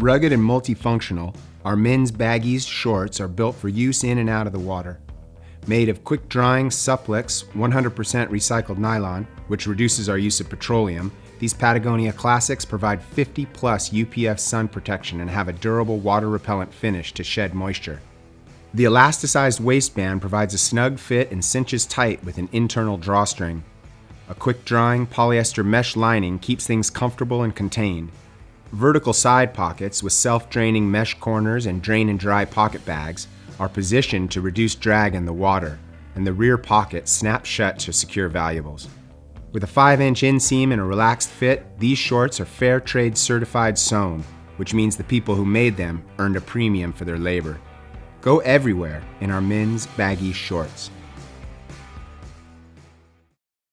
Rugged and multifunctional, our men's baggies shorts are built for use in and out of the water. Made of quick-drying Supplex 100% recycled nylon, which reduces our use of petroleum, these Patagonia Classics provide 50 plus UPF sun protection and have a durable water-repellent finish to shed moisture. The elasticized waistband provides a snug fit and cinches tight with an internal drawstring. A quick-drying polyester mesh lining keeps things comfortable and contained. Vertical side pockets with self-draining mesh corners and drain and dry pocket bags are positioned to reduce drag in the water, and the rear pocket snaps shut to secure valuables. With a 5-inch inseam and a relaxed fit, these shorts are fair trade certified sewn, which means the people who made them earned a premium for their labor. Go everywhere in our men's baggy shorts.